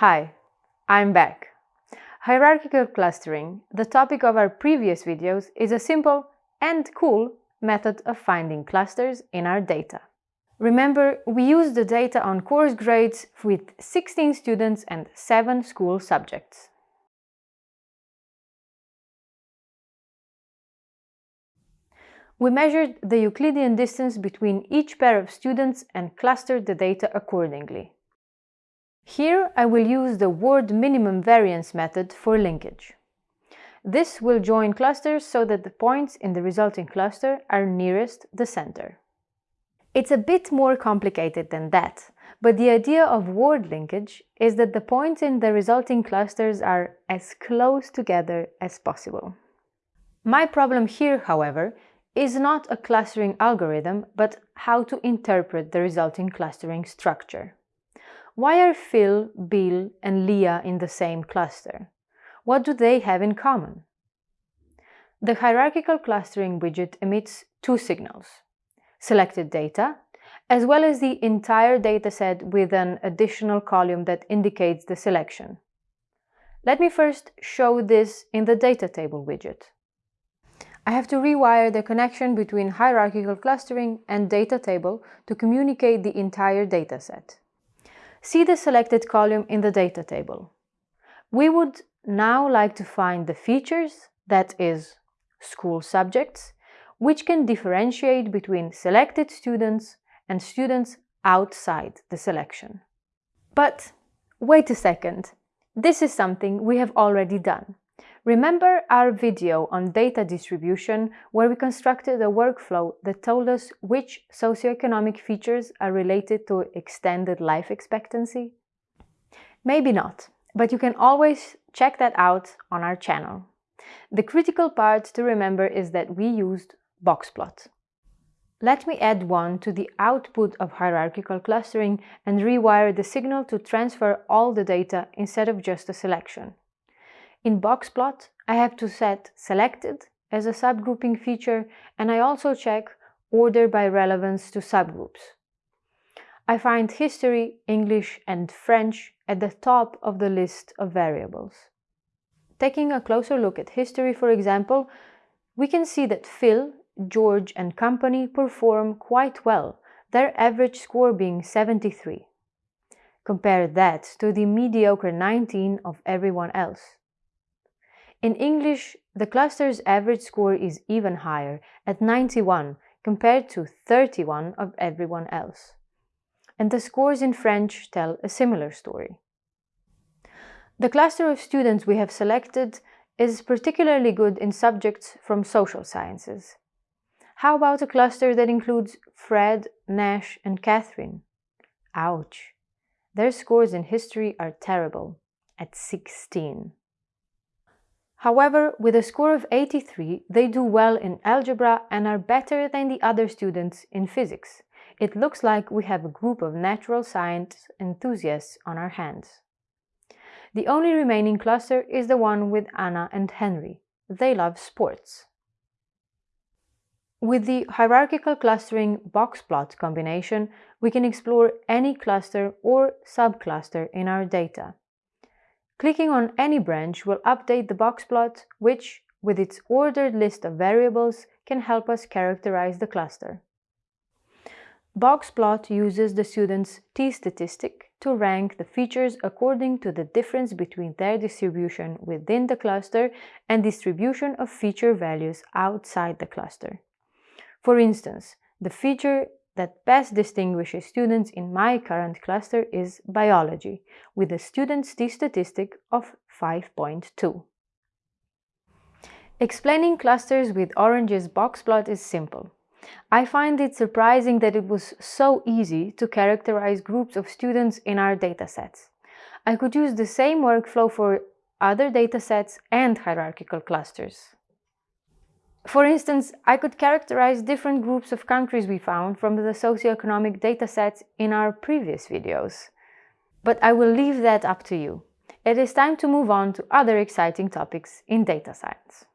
Hi, I'm back. Hierarchical clustering, the topic of our previous videos, is a simple and cool method of finding clusters in our data. Remember, we used the data on course grades with 16 students and 7 school subjects. We measured the Euclidean distance between each pair of students and clustered the data accordingly. Here I will use the Ward minimum variance method for linkage. This will join clusters so that the points in the resulting cluster are nearest the center. It's a bit more complicated than that, but the idea of Ward linkage is that the points in the resulting clusters are as close together as possible. My problem here, however, is not a clustering algorithm, but how to interpret the resulting clustering structure. Why are Phil, Bill and Leah in the same cluster? What do they have in common? The hierarchical clustering widget emits two signals, selected data, as well as the entire dataset with an additional column that indicates the selection. Let me first show this in the data table widget. I have to rewire the connection between hierarchical clustering and data table to communicate the entire dataset. See the selected column in the data table. We would now like to find the features, that is, school subjects, which can differentiate between selected students and students outside the selection. But wait a second, this is something we have already done. Remember our video on data distribution where we constructed a workflow that told us which socioeconomic features are related to extended life expectancy? Maybe not, but you can always check that out on our channel. The critical part to remember is that we used boxplot. Let me add one to the output of hierarchical clustering and rewire the signal to transfer all the data instead of just a selection. In boxplot, I have to set selected as a subgrouping feature and I also check order by relevance to subgroups. I find history, English and French at the top of the list of variables. Taking a closer look at history, for example, we can see that Phil, George and company perform quite well, their average score being 73. Compare that to the mediocre 19 of everyone else. In English, the cluster's average score is even higher, at 91, compared to 31 of everyone else. And the scores in French tell a similar story. The cluster of students we have selected is particularly good in subjects from social sciences. How about a cluster that includes Fred, Nash and Catherine? Ouch! Their scores in history are terrible, at 16. However, with a score of 83, they do well in algebra and are better than the other students in physics. It looks like we have a group of natural science enthusiasts on our hands. The only remaining cluster is the one with Anna and Henry. They love sports. With the hierarchical clustering box plot combination, we can explore any cluster or subcluster in our data. Clicking on any branch will update the box plot, which, with its ordered list of variables, can help us characterize the cluster. Boxplot uses the student's t-statistic to rank the features according to the difference between their distribution within the cluster and distribution of feature values outside the cluster. For instance, the feature that best distinguishes students in my current cluster is biology, with a student's t-statistic of 5.2. Explaining clusters with Orange's box plot is simple. I find it surprising that it was so easy to characterize groups of students in our datasets. I could use the same workflow for other datasets and hierarchical clusters. For instance, I could characterize different groups of countries we found from the socioeconomic datasets in our previous videos. But I will leave that up to you. It is time to move on to other exciting topics in data science.